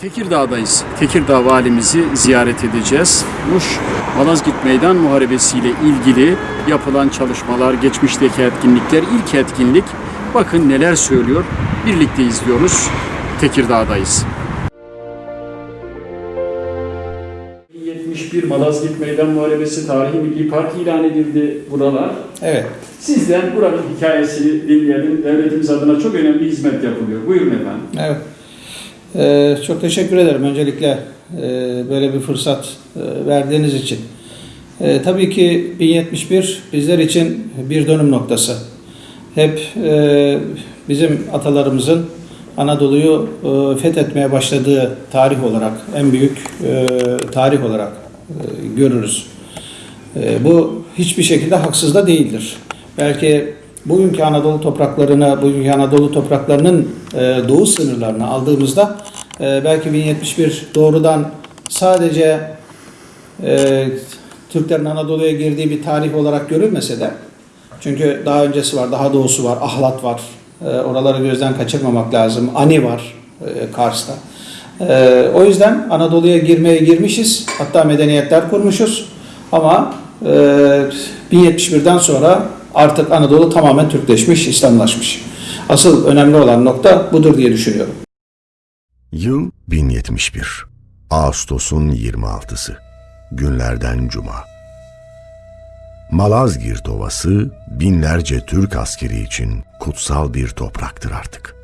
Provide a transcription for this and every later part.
Tekirdağ'dayız. Tekirdağ valimizi ziyaret edeceğiz. Muş Malazgirt Meydan Muharebesi ile ilgili yapılan çalışmalar, geçmişteki etkinlikler, ilk etkinlik. Bakın neler söylüyor. Birlikte izliyoruz. Tekirdağ'dayız. 71 Malazgirt Meydan Muharebesi Tarihi Milli Park ilan edildi buralar. Evet. Sizden buranın hikayesini dinleyelim. Devletimiz adına çok önemli hizmet yapılıyor. Buyurun efendim. Evet. Ee, çok teşekkür ederim öncelikle e, böyle bir fırsat e, verdiğiniz için. E, tabii ki 1071 bizler için bir dönüm noktası. Hep bizim atalarımızın Anadolu'yu fethetmeye başladığı tarih olarak, en büyük tarih olarak görürüz. Bu hiçbir şekilde haksız da değildir. Belki bugünkü Anadolu topraklarını, bugünkü Anadolu topraklarının e, doğu sınırlarını aldığımızda e, belki 1071 doğrudan sadece e, Türklerin Anadolu'ya girdiği bir tarih olarak görülmese de çünkü daha öncesi var, daha doğusu var, Ahlat var. E, oraları gözden kaçırmamak lazım. Ani var e, Kars'ta. E, o yüzden Anadolu'ya girmeye girmişiz. Hatta medeniyetler kurmuşuz. Ama e, 1071'den sonra artık Anadolu tamamen Türkleşmiş, İslamlaşmış. Asıl önemli olan nokta budur diye düşünüyorum. Yıl 1071. Ağustos'un 26'sı. Günlerden cuma. Malazgirt Ovası binlerce Türk askeri için kutsal bir topraktır artık.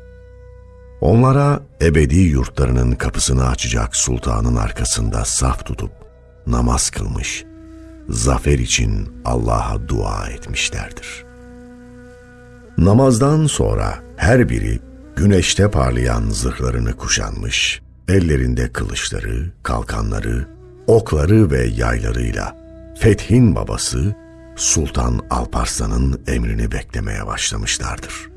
Onlara ebedi yurtlarının kapısını açacak sultanın arkasında saf tutup namaz kılmış, zafer için Allah'a dua etmişlerdir. Namazdan sonra her biri güneşte parlayan zırhlarını kuşanmış, ellerinde kılıçları, kalkanları, okları ve yaylarıyla Fethin babası Sultan Alparslan'ın emrini beklemeye başlamışlardır.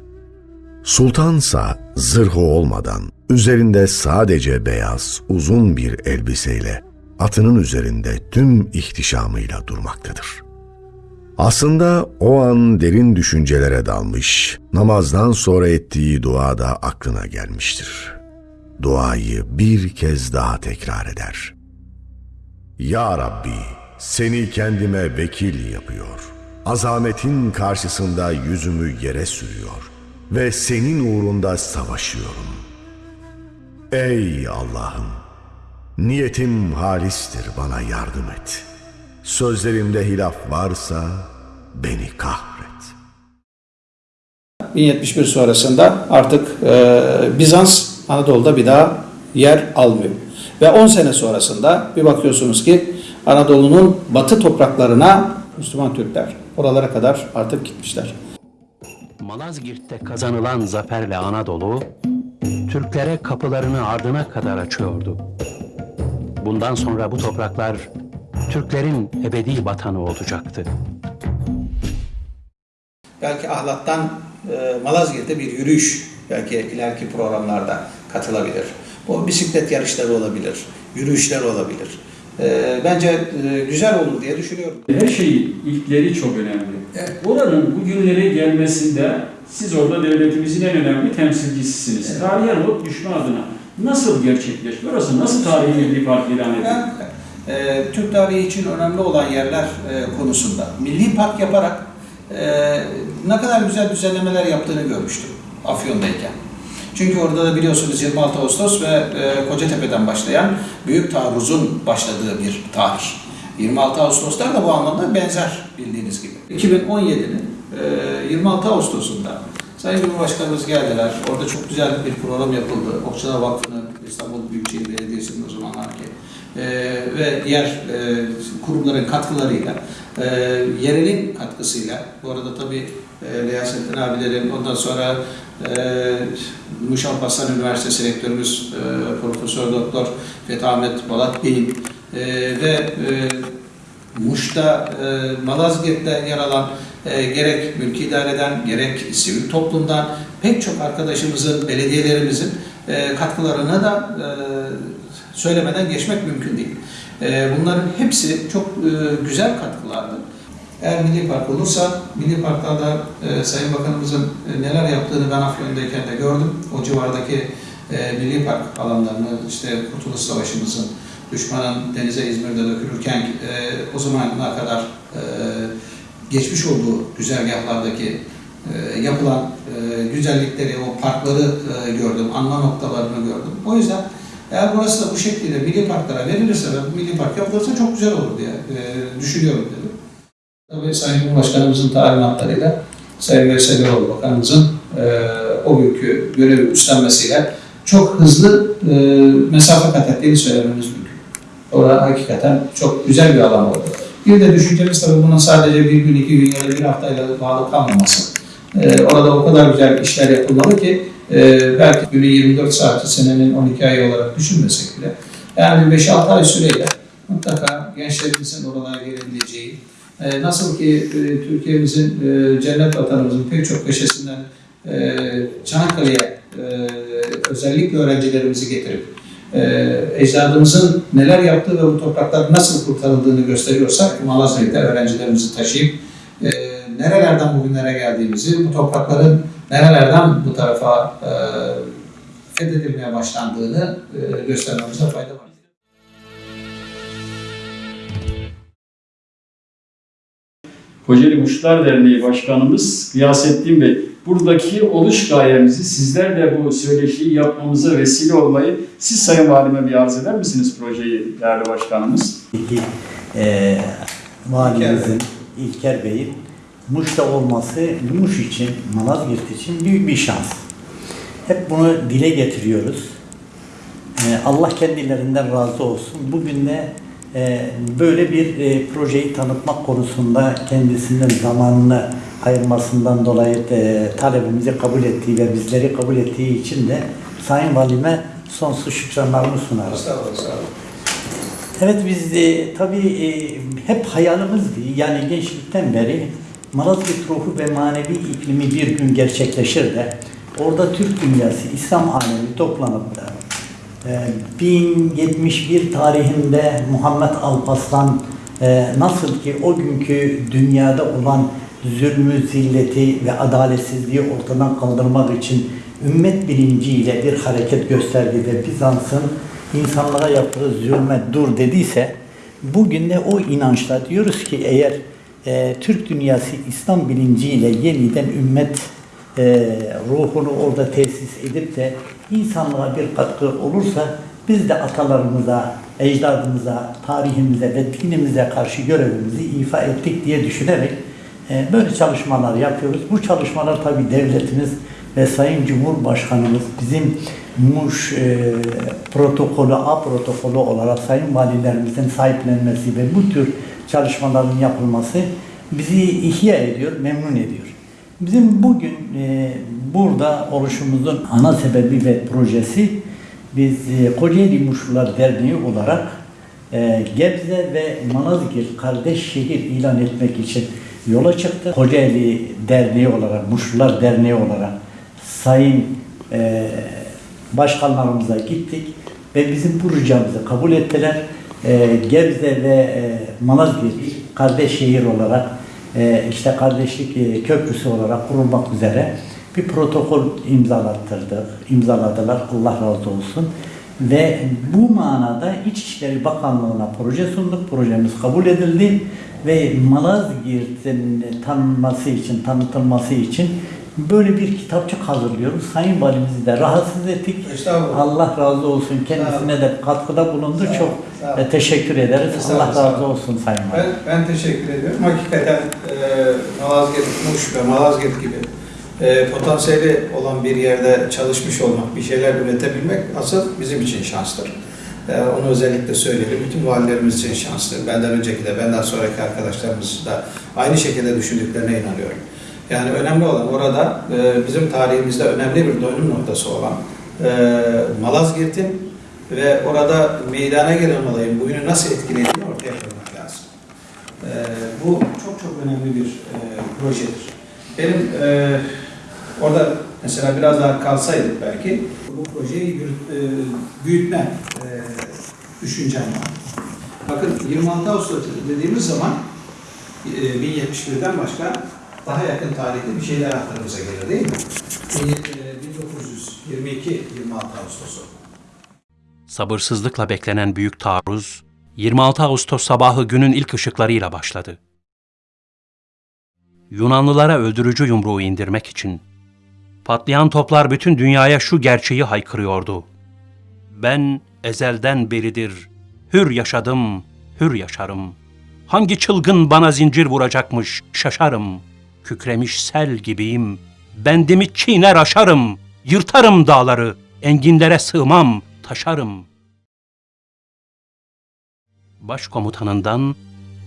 Sultansa zırhı olmadan üzerinde sadece beyaz uzun bir elbiseyle atının üzerinde tüm ihtişamıyla durmaktadır. Aslında o an derin düşüncelere dalmış, namazdan sonra ettiği dua da aklına gelmiştir. Duayı bir kez daha tekrar eder. Ya Rabbi, seni kendime vekil yapıyor. Azametin karşısında yüzümü yere sürüyor ve senin uğrunda savaşıyorum. Ey Allah'ım, niyetim halistir bana yardım et. Sözlerimde hilaf varsa beni kahret. 1071 sonrasında artık e, Bizans Anadolu'da bir daha yer almıyor. Ve 10 sene sonrasında bir bakıyorsunuz ki Anadolu'nun batı topraklarına Müslüman Türkler oralara kadar artık gitmişler. Malazgirt'te kazanılan zaferle Anadolu, Türklere kapılarını ardına kadar açıyordu. Bundan sonra bu topraklar Türklerin ebedi vatanı olacaktı. Belki Ahlat'tan e, Malazgirt'e bir yürüyüş belki ileriki programlarda katılabilir. Bu bisiklet yarışları olabilir, yürüyüşler olabilir. E, bence e, güzel olur diye düşünüyorum. Her şeyin ilkleri çok önemli. Oranın bugünlere gelmesinde siz orada devletimizin en önemli temsilcisisiniz. Tarihe not düşme adına nasıl gerçekleşti? Orası nasıl tarihi milli park ilan edildi? E, Türk tarihi için önemli olan yerler e, konusunda milli park yaparak e, ne kadar güzel düzenlemeler yaptığını görmüştüm Afyon'dayken. Çünkü orada da biliyorsunuz 26 Ağustos ve Kocatepe'den başlayan büyük taarruzun başladığı bir tarih. 26 Ağustoslar da bu anlamda benzer bildiğiniz gibi. 2017'nin e, 26 Ağustos'unda Sayın Cumhurbaşkanımız geldiler. Orada çok güzel bir program yapıldı. Okçular Vakfı'nın, İstanbul Büyükşehir Belediyesi'nin o zamanlarki e, ve diğer e, kurumların katkılarıyla, e, yerelin katkısıyla, bu arada tabii e, Riyasettin abilerin, ondan sonra e, Muş Üniversitesi Rektörümüz e, Profesör Doktor Fethi Ahmet Balat Bey'in e, ve e, Muş'ta, e, Malazgirt'te yer alan e, gerek mülki idareden, gerek sivil toplumdan pek çok arkadaşımızın, belediyelerimizin e, katkılarına da e, söylemeden geçmek mümkün değil. E, bunların hepsi çok e, güzel katkılardı. Eğer Milli Park olursa, Milli Park'ta da e, Sayın Bakanımızın e, neler yaptığını ben Afyon'dayken de gördüm. O civardaki e, Milli Park alanlarını, işte Kurtuluş Savaşımızın, düşmanın denize İzmir'de dökülürken e, o zamana kadar e, geçmiş olduğu güzergahlardaki e, yapılan e, güzellikleri, o parkları e, gördüm, anma noktalarını gördüm. O yüzden eğer burası da bu şekilde milli parklara verilirse ve milli park yapılırsa çok güzel olur diye e, düşünüyorum dedim. Tabii Sayın Cumhurbaşkanımızın talimatlarıyla Sayın Veysel Eroğlu Bakanımızın e, o günkü görevi üstlenmesiyle çok hızlı e, mesafe kat ettiğini söylememiz mümkün. Orada hakikaten çok güzel bir alan oldu. Bir de düşüncemiz tabii bunun sadece bir gün, iki gün ya da bir haftayla bağlı kalmaması. E, orada o kadar güzel işler yapılmalı ki e, belki günü 24 saati senenin 12 ayı olarak düşünmesek bile yani bir 5-6 ay süreyle mutlaka gençlerimizin oralara gelebileceği, e, nasıl ki e, Türkiye'mizin, e, cennet vatanımızın pek çok köşesinden e, Çanakkale'ye e, özellikle öğrencilerimizi getirip e, ecdadımızın neler yaptığı ve bu topraklar nasıl kurtarıldığını gösteriyorsak Malazgirt'te öğrencilerimizi taşıyıp e, nerelerden bugünlere geldiğimizi, bu toprakların nerelerden bu tarafa e, fethedilmeye başlandığını e, göstermemize fayda var. Kocaeli Muşlar Derneği Başkanımız Gıyasettin Bey, buradaki oluş gayemizi sizler de bu söyleşiyi yapmamıza vesile olmayı siz Sayın Valime bir arz eder misiniz projeyi değerli başkanımız? İki, e, valimizin, İlker Bey'in Muş'ta olması Muş için, Malazgirt için büyük bir şans. Hep bunu dile getiriyoruz. E, Allah kendilerinden razı olsun. Bugün de böyle bir e, projeyi tanıtmak konusunda kendisinden zamanını ayırmasından dolayı e, talebimizi kabul ettiği ve bizleri kabul ettiği için de Sayın Valime sonsuz şükranlarımı sunarız. Estağfurullah, sağ olun. Evet biz de tabii e, hep hayalimizdi. Yani gençlikten beri Malazgirt ruhu ve manevi iklimi bir gün gerçekleşir de orada Türk dünyası, İslam alemi toplanıp da e, 1071 tarihinde Muhammed Alparslan e, nasıl ki o günkü dünyada olan zulmü, zilleti ve adaletsizliği ortadan kaldırmak için ümmet bilinciyle bir hareket gösterdi ve Bizans'ın insanlara yaptığı zulme dur dediyse bugün de o inançla diyoruz ki eğer e, Türk dünyası İslam bilinciyle yeniden ümmet e, ruhunu orada tesis edip de insanlığa bir katkı olursa biz de atalarımıza, ecdadımıza, tarihimize ve dinimize karşı görevimizi ifa ettik diye düşünerek e, böyle çalışmalar yapıyoruz. Bu çalışmalar tabii devletimiz ve Sayın Cumhurbaşkanımız bizim Muş e, protokolü, A protokolü olarak Sayın Valilerimizin sahiplenmesi ve bu tür çalışmaların yapılması bizi ihya ediyor, memnun ediyor. Bizim bugün e, burada oluşumuzun ana sebebi ve projesi biz e, Kocaeli Muşlular Derneği olarak e, Gebze ve Malazgirt kardeş şehir ilan etmek için yola çıktı. Kocaeli Derneği olarak, Muşlular Derneği olarak sayın e, başkanlarımıza gittik ve bizim projemizi kabul ettiler. Gebze ve e, Malazgirt kardeş şehir olarak işte kardeşlik köprüsü olarak kurulmak üzere bir protokol imzalattırdık, imzaladılar. Allah razı olsun. Ve bu manada İçişleri Bakanlığı'na proje sunduk. Projemiz kabul edildi ve Malazgirt'in tanınması için, tanıtılması için böyle bir kitapçık hazırlıyoruz. Sayın Valimizi de rahatsız ettik. Allah razı olsun. Kendisine de katkıda bulundu. Sağ Çok sağ teşekkür ederiz. Allah razı olsun Sayın Valim. Ben, ben teşekkür ediyorum. Hakikaten e, Malazgirt, Muş ve Malazgirt gibi e, potansiyeli olan bir yerde çalışmış olmak, bir şeyler üretebilmek asıl bizim için şanstır. E, onu özellikle söyleyelim. Bütün valilerimiz için şanstır. Benden önceki de, benden sonraki arkadaşlarımız da aynı şekilde düşündüklerine inanıyorum. Yani önemli olan orada e, bizim tarihimizde önemli bir dönüm noktası olan Malazgirt'in ve orada meydana gelen olayın bugünü nasıl etkilediğini ortaya koymak lazım. Bu çok çok önemli bir projedir. Benim orada mesela biraz daha kalsaydık belki bu projeyi yürüt- e, büyütme e, düşüncem var. Bakın 26 Ağustos dediğimiz zaman e, 1071'den başka daha yakın tarihte bir şeyler aklımıza gelir değil mi? E, 22-26 Ağustos'u. Sabırsızlıkla beklenen büyük taarruz 26 Ağustos sabahı günün ilk ışıklarıyla başladı. Yunanlılara öldürücü yumruğu indirmek için patlayan toplar bütün dünyaya şu gerçeği haykırıyordu. Ben ezelden beridir hür yaşadım, hür yaşarım. Hangi çılgın bana zincir vuracakmış şaşarım. Kükremiş sel gibiyim. Bendimi çiğner aşarım. Yırtarım dağları. Enginlere sığmam, taşarım. Başkomutanından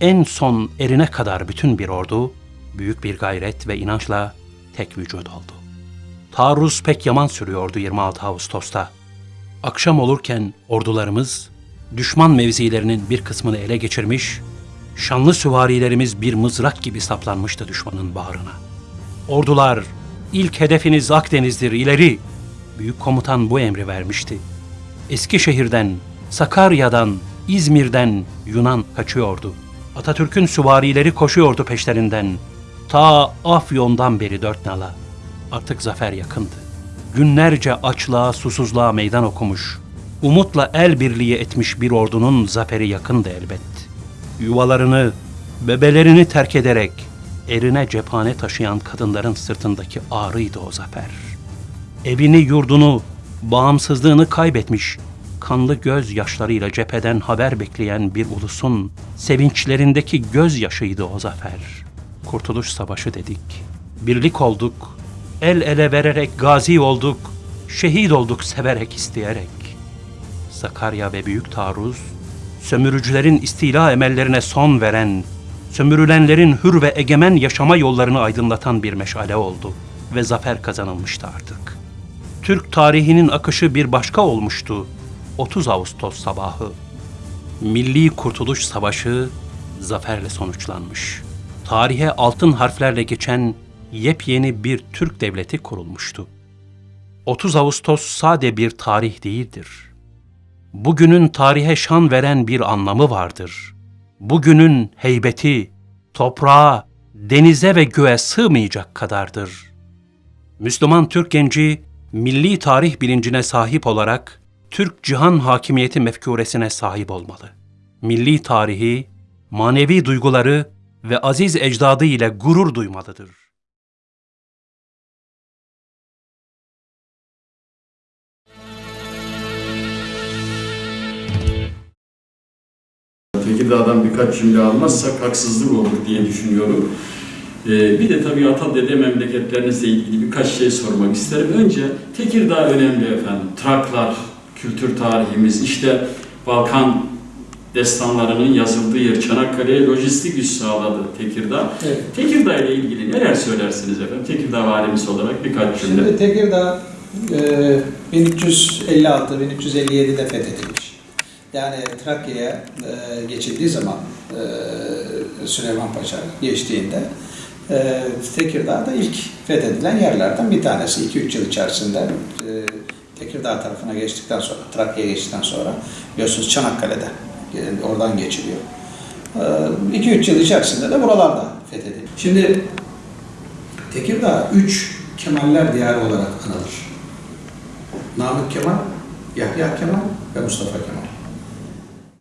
en son erine kadar bütün bir ordu büyük bir gayret ve inançla tek vücut oldu. Taarruz pek yaman sürüyordu 26 Ağustos'ta. Akşam olurken ordularımız düşman mevzilerinin bir kısmını ele geçirmiş, şanlı süvarilerimiz bir mızrak gibi saplanmıştı düşmanın bağrına. Ordular, ilk hedefiniz Akdeniz'dir ileri. Büyük komutan bu emri vermişti. Eskişehir'den, Sakarya'dan, İzmir'den Yunan kaçıyordu. Atatürk'ün süvarileri koşuyordu peşlerinden. Ta Afyon'dan beri dört nala. Artık zafer yakındı. Günlerce açlığa, susuzluğa meydan okumuş, umutla el birliği etmiş bir ordunun zaferi yakındı elbet. Yuvalarını, bebelerini terk ederek erine cephane taşıyan kadınların sırtındaki ağrıydı o zafer. Evini, yurdunu, bağımsızlığını kaybetmiş, kanlı göz yaşlarıyla cepheden haber bekleyen bir ulusun sevinçlerindeki gözyaşıydı o zafer. Kurtuluş Savaşı dedik. Birlik olduk, el ele vererek gazi olduk, şehit olduk severek isteyerek. Sakarya ve Büyük Taarruz, sömürücülerin istila emellerine son veren, sömürülenlerin hür ve egemen yaşama yollarını aydınlatan bir meşale oldu ve zafer kazanılmıştı artık. Türk tarihinin akışı bir başka olmuştu. 30 Ağustos sabahı. Milli Kurtuluş Savaşı zaferle sonuçlanmış. Tarihe altın harflerle geçen yepyeni bir Türk devleti kurulmuştu. 30 Ağustos sade bir tarih değildir. Bugünün tarihe şan veren bir anlamı vardır. Bugünün heybeti, toprağa, denize ve göğe sığmayacak kadardır. Müslüman Türk genci milli tarih bilincine sahip olarak Türk cihan hakimiyeti mefkuresine sahip olmalı. Milli tarihi, manevi duyguları ve aziz ecdadı ile gurur duymalıdır. Tekirdağ'dan birkaç cümle almazsak haksızlık olur diye düşünüyorum. Ee, bir de tabii ata dede memleketlerinizle ilgili birkaç şey sormak isterim. Önce Tekirdağ önemli efendim. Traklar, kültür tarihimiz, işte Balkan destanlarının yazıldığı yer Çanakkale'ye lojistik üs sağladı Tekirdağ. Evet. Tekirdağ ile ilgili neler söylersiniz efendim? Tekirdağ valimiz olarak birkaç cümle. Şimdi Tekirdağ e, 1356-1357'de fethedilmiş. Yani Trakya'ya e, geçildiği zaman e, Süleyman Paşa geçtiğinde e, Tekirdağ da ilk fethedilen yerlerden bir tanesi. 2-3 yıl içerisinde e, Tekirdağ tarafına geçtikten sonra, Trakya'ya geçtikten sonra biliyorsunuz Çanakkale'de e, oradan geçiliyor. 2-3 yıl içerisinde de buralarda fethedildi. Şimdi Tekirdağ 3 Kemaller diyarı olarak anılır. Namık Kemal, Yahya Kemal ve Mustafa Kemal.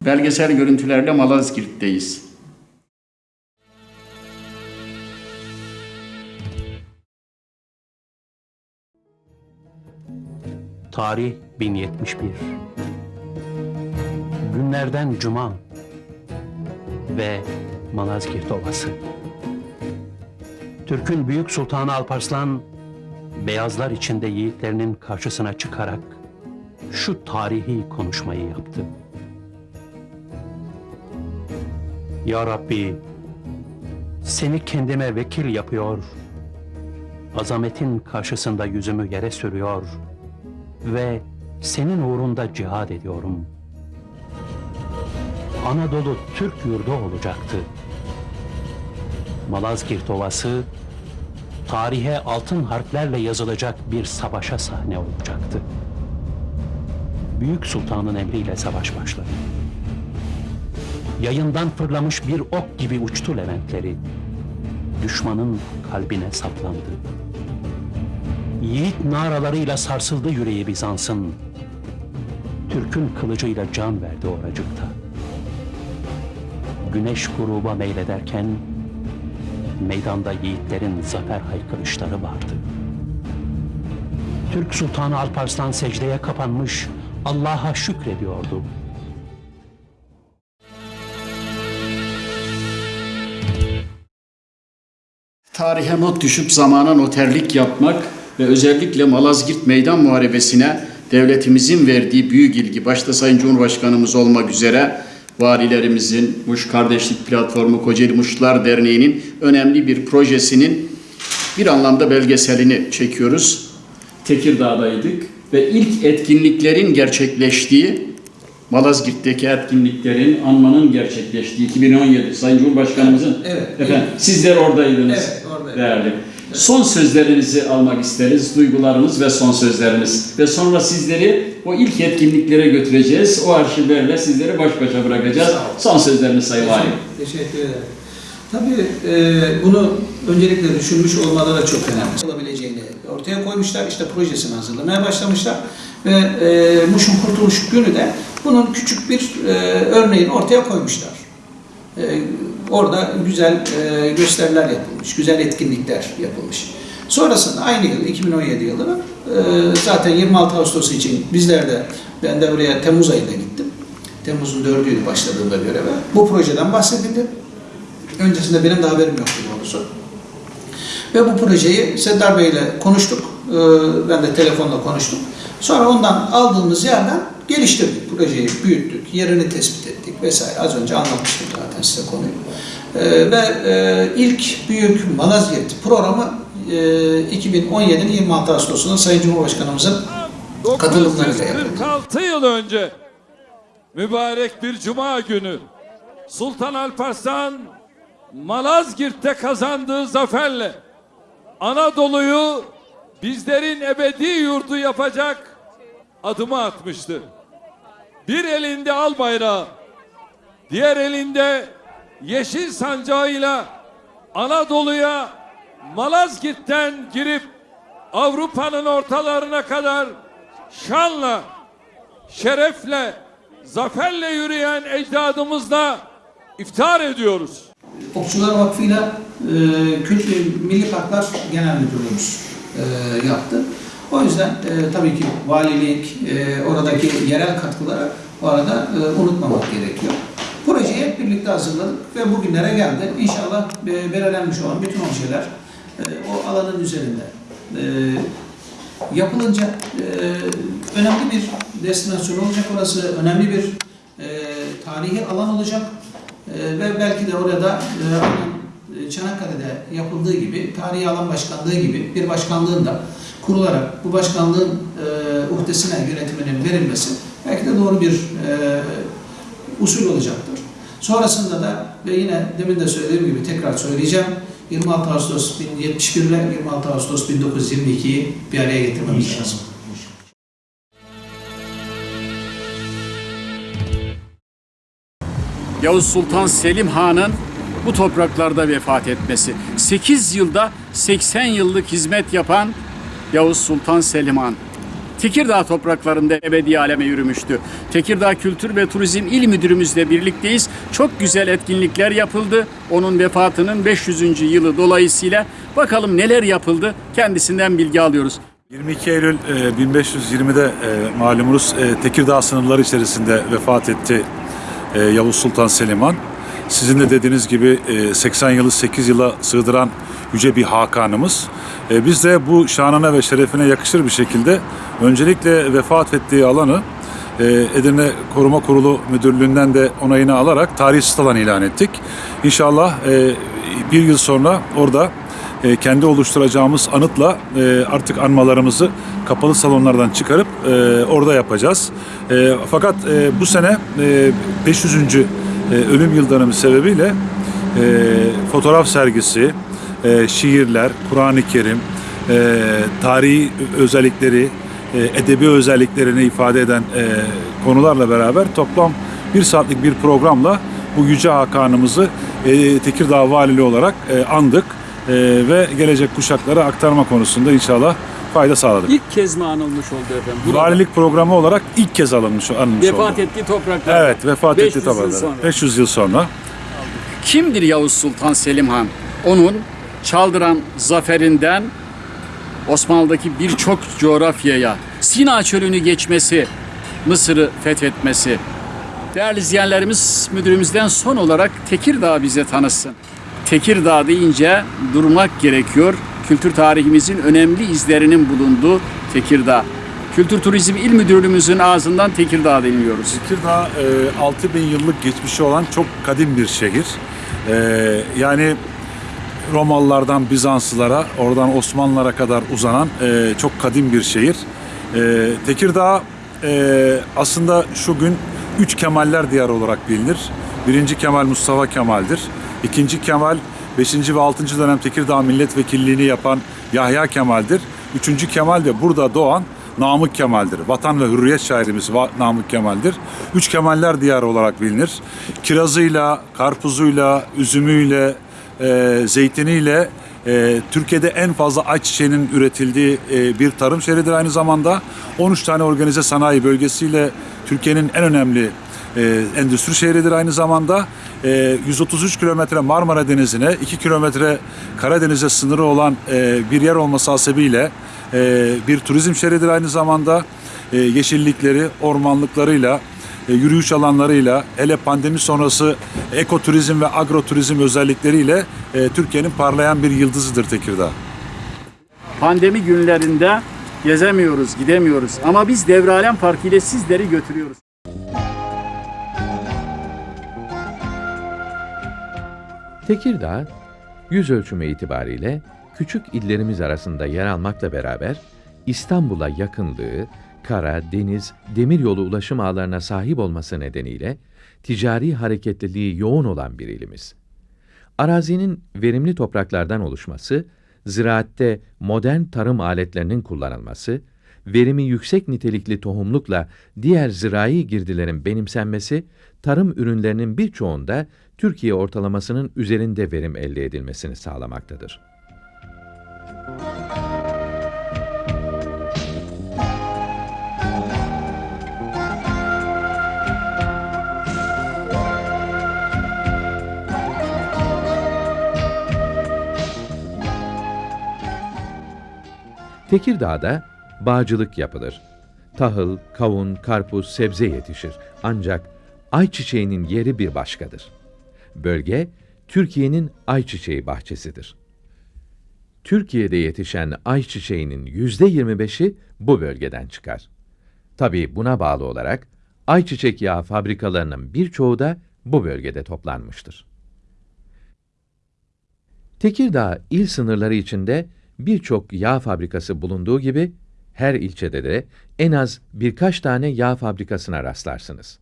Belgesel görüntülerle Malazgirt'teyiz. Tarih 1071. Günlerden Cuma ve Malazgirt Ovası. Türk'ün Büyük Sultanı Alparslan, beyazlar içinde yiğitlerinin karşısına çıkarak şu tarihi konuşmayı yaptı. Ya Rabbi, seni kendime vekil yapıyor, azametin karşısında yüzümü yere sürüyor ve senin uğrunda cihad ediyorum. Anadolu Türk yurdu olacaktı. Malazgirt Ovası, tarihe altın harflerle yazılacak bir savaşa sahne olacaktı. Büyük Sultan'ın emriyle savaş başladı. Yayından fırlamış bir ok gibi uçtu Leventleri. Düşmanın kalbine saplandı. Yiğit naralarıyla sarsıldı yüreği Bizans'ın. Türk'ün kılıcıyla can verdi oracıkta. Güneş gruba meylederken meydanda yiğitlerin zafer haykırışları vardı. Türk Sultanı Alparslan secdeye kapanmış Allah'a şükrediyordu. Tarihe not düşüp zamana noterlik yapmak ve özellikle Malazgirt Meydan Muharebesi'ne devletimizin verdiği büyük ilgi, başta Sayın Cumhurbaşkanımız olmak üzere valilerimizin, Muş Kardeşlik Platformu Kocaeli Muşlar Derneği'nin önemli bir projesinin bir anlamda belgeselini çekiyoruz. Tekirdağ'daydık ve ilk etkinliklerin gerçekleştiği Malazgirt'teki etkinliklerin anmanın gerçekleştiği 2017 Sayın Cumhurbaşkanımızın Evet. efendim sizler oradaydınız Evet, değerli. Son sözlerinizi almak isteriz, duygularınız ve son sözleriniz. Ve sonra sizleri o ilk etkinliklere götüreceğiz. O arşivlerle sizleri baş başa bırakacağız. Son sözleriniz Sayın Valim. Teşekkür ederim. Tabii e, bunu öncelikle düşünmüş olmaları çok önemli. Olabileceğini ortaya koymuşlar, işte projesini hazırlamaya başlamışlar ve e, Muş'un Kurtuluş Günü de bunun küçük bir e, örneğini ortaya koymuşlar. E, orada güzel e, gösteriler yapılmış, güzel etkinlikler yapılmış. Sonrasında aynı yıl, 2017 yılının e, zaten 26 Ağustos için bizler de, ben de oraya Temmuz ayında gittim. Temmuz'un 4'üydü başladığımda göreve. Bu projeden bahsedildi. Öncesinde benim de haberim yoktu doğrusu. Ve bu projeyi Seddar Bey ile konuştuk. Ee, Ben de telefonla konuştum. Sonra ondan aldığımız yerden geliştirdik. Projeyi büyüttük, yerini tespit ettik vesaire. Az önce anlatmıştım zaten size konuyu. Ee, Ve e, ilk büyük Malazgirt programı e, 2017'nin 26 Ağustos'unda Sayın Cumhurbaşkanımızın katılımlarıyla yapıldı. 946 yıl önce mübarek bir cuma günü Sultan Alparslan Malazgirt'te kazandığı zaferle Anadolu'yu bizlerin ebedi yurdu yapacak adımı atmıştı. Bir elinde al bayrağı, diğer elinde yeşil sancağıyla Anadolu'ya Malazgirt'ten girip Avrupa'nın ortalarına kadar şanla, şerefle, zaferle yürüyen ecdadımızla iftihar ediyoruz. Okçular Vakfı'yla e, Kült Milli Parklar Genel Müdürlüğümüz e, yaptı. O yüzden e, tabii ki valilik, e, oradaki yerel katkıları bu arada e, unutmamak gerekiyor. Projeyi hep birlikte hazırladık ve bugünlere geldi. İnşallah e, belirlenmiş olan bütün objeler e, o alanın üzerinde e, yapılınca e, önemli bir destinasyon olacak orası, önemli bir e, tarihi alan olacak E, ve belki de orada e, e, Çanakkale'de yapıldığı gibi, tarihi alan başkanlığı gibi bir başkanlığın da kurularak bu başkanlığın e, uhdesine yönetiminin verilmesi belki de doğru bir e, usul olacaktır. Sonrasında da ve yine demin de söylediğim gibi tekrar söyleyeceğim. 26 Ağustos 1071 ile 26 Ağustos 1922'yi bir araya getirmemiz lazım. Yavuz Sultan Selim Han'ın bu topraklarda vefat etmesi. 8 yılda 80 yıllık hizmet yapan Yavuz Sultan Selim Han. Tekirdağ topraklarında ebedi aleme yürümüştü. Tekirdağ Kültür ve Turizm İl Müdürümüzle birlikteyiz. Çok güzel etkinlikler yapıldı. Onun vefatının 500. yılı dolayısıyla bakalım neler yapıldı kendisinden bilgi alıyoruz. 22 Eylül e, 1520'de e, malumunuz e, Tekirdağ sınırları içerisinde vefat etti e, Yavuz Sultan Selim Han. Sizin de dediğiniz gibi e, 80 yılı 8 yıla sığdıran yüce bir hakanımız. E, Biz de bu şanına ve şerefine yakışır bir şekilde öncelikle vefat ettiği alanı e, Edirne Koruma Kurulu Müdürlüğü'nden de onayını alarak tarihi sit alan ilan ettik. İnşallah e, bir yıl sonra orada e, kendi oluşturacağımız anıtla e, artık anmalarımızı kapalı salonlardan çıkarıp e, orada yapacağız. E, fakat e, bu sene e, 500. e, ölüm yıl dönümü sebebiyle e, fotoğraf sergisi, e, şiirler, Kur'an-ı Kerim, e, tarihi özellikleri, e, edebi özelliklerini ifade eden e, konularla beraber toplam bir saatlik bir programla bu Yüce Hakan'ımızı e, Tekirdağ Valiliği olarak e, andık. E, ve gelecek kuşaklara aktarma konusunda inşallah fayda sağladık. İlk kez mi anılmış oldu efendim? Burada. Valilik programı olarak ilk kez alınmış, alınmış Vefat oldu. ettiği topraklar. Evet, vefat 500 etti yıl tabii. sonra. 500 yıl sonra. Kimdir Yavuz Sultan Selim Han? Onun Çaldıran zaferinden Osmanlı'daki birçok coğrafyaya Sina çölünü geçmesi, Mısır'ı fethetmesi. Değerli izleyenlerimiz müdürümüzden son olarak Tekirdağ bize tanısın. Tekirdağ deyince durmak gerekiyor. Kültür tarihimizin önemli izlerinin bulunduğu Tekirdağ. Kültür Turizm İl Müdürlüğümüzün ağzından Tekirdağ dinliyoruz. Tekirdağ e, 6000 yıllık geçmişi olan çok kadim bir şehir. E, yani Romalılardan Bizanslılara, oradan Osmanlılara kadar uzanan e, çok kadim bir şehir. E, Tekirdağ e, aslında şu gün üç Kemaller diyarı olarak bilinir. Birinci Kemal Mustafa Kemal'dir. İkinci Kemal 5. ve 6. dönem Tekirdağ milletvekilliğini yapan Yahya Kemal'dir. Üçüncü Kemal de burada doğan Namık Kemal'dir. Vatan ve hürriyet şairimiz Namık Kemal'dir. Üç Kemaller diyarı olarak bilinir. Kirazıyla, karpuzuyla, üzümüyle, e, zeytiniyle e, Türkiye'de en fazla ayçiçeğinin üretildiği e, bir tarım şehridir aynı zamanda. 13 tane organize sanayi bölgesiyle Türkiye'nin en önemli e, endüstri şehridir aynı zamanda. E, 133 kilometre Marmara Denizi'ne, 2 kilometre Karadeniz'e sınırı olan e, bir yer olması hasebiyle e, bir turizm şehridir aynı zamanda. E, yeşillikleri, ormanlıklarıyla, yürüyüş alanlarıyla, hele pandemi sonrası ekoturizm ve agroturizm özellikleriyle Türkiye'nin parlayan bir yıldızıdır Tekirdağ. Pandemi günlerinde gezemiyoruz, gidemiyoruz. Ama biz Devralem Parkı ile sizleri götürüyoruz. Tekirdağ, yüz ölçümü itibariyle küçük illerimiz arasında yer almakla beraber İstanbul'a yakınlığı, kara, deniz, demiryolu ulaşım ağlarına sahip olması nedeniyle ticari hareketliliği yoğun olan bir ilimiz. Arazinin verimli topraklardan oluşması, ziraatte modern tarım aletlerinin kullanılması, verimi yüksek nitelikli tohumlukla diğer zirai girdilerin benimsenmesi, tarım ürünlerinin birçoğunda Türkiye ortalamasının üzerinde verim elde edilmesini sağlamaktadır. Tekirdağ'da bağcılık yapılır. Tahıl, kavun, karpuz, sebze yetişir. Ancak ayçiçeğinin yeri bir başkadır. Bölge, Türkiye'nin ayçiçeği bahçesidir. Türkiye'de yetişen ayçiçeğinin yüzde 25'i bu bölgeden çıkar. Tabii buna bağlı olarak ayçiçek yağı fabrikalarının birçoğu da bu bölgede toplanmıştır. Tekirdağ il sınırları içinde birçok yağ fabrikası bulunduğu gibi her ilçede de en az birkaç tane yağ fabrikasına rastlarsınız.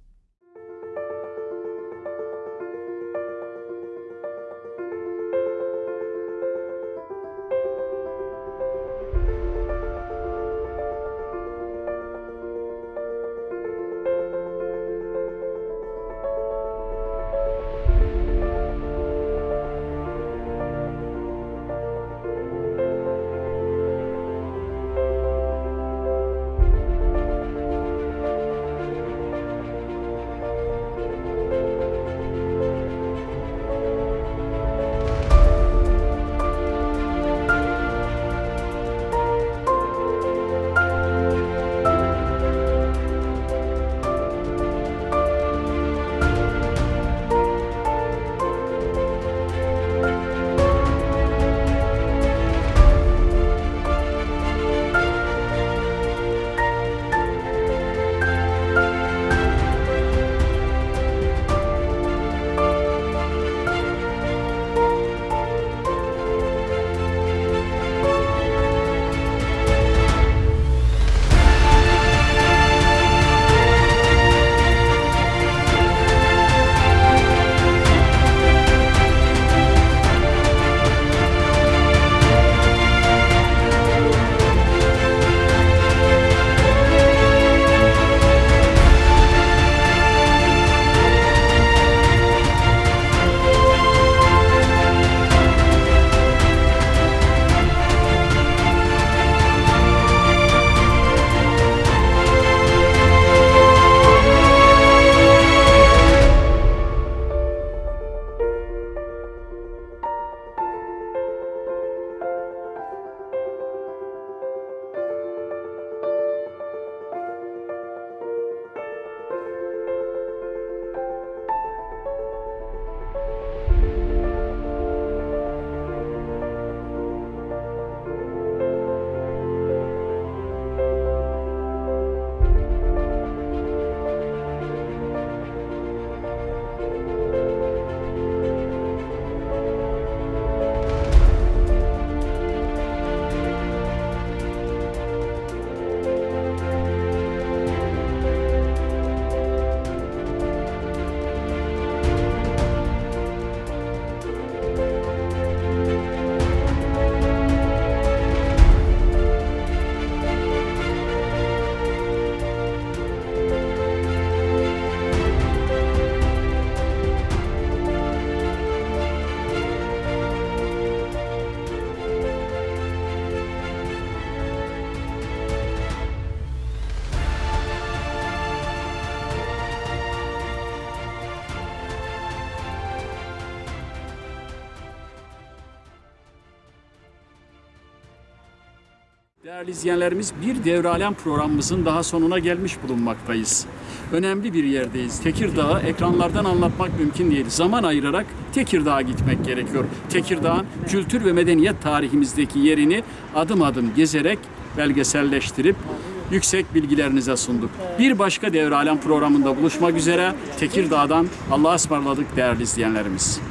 Değerli izleyenlerimiz bir devralem programımızın daha sonuna gelmiş bulunmaktayız. Önemli bir yerdeyiz. Tekirdağ'ı ekranlardan anlatmak mümkün değil. Zaman ayırarak Tekirdağ'a gitmek gerekiyor. Tekirdağ'ın kültür ve medeniyet tarihimizdeki yerini adım adım gezerek belgeselleştirip yüksek bilgilerinize sunduk. Bir başka devralem programında buluşmak üzere Tekirdağ'dan Allah'a ısmarladık değerli izleyenlerimiz.